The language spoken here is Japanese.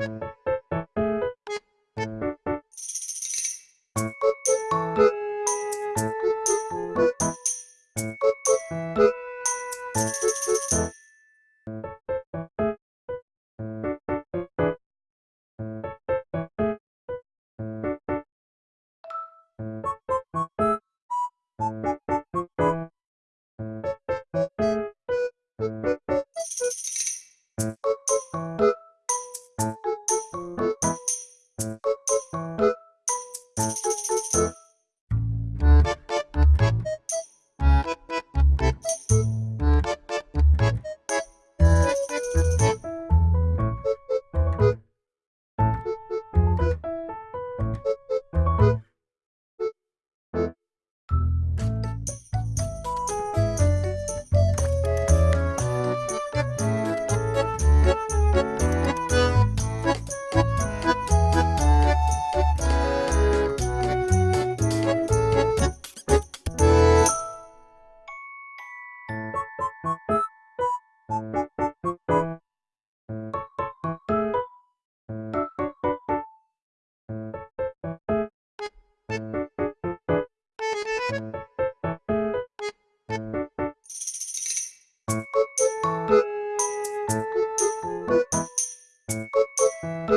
うん。え?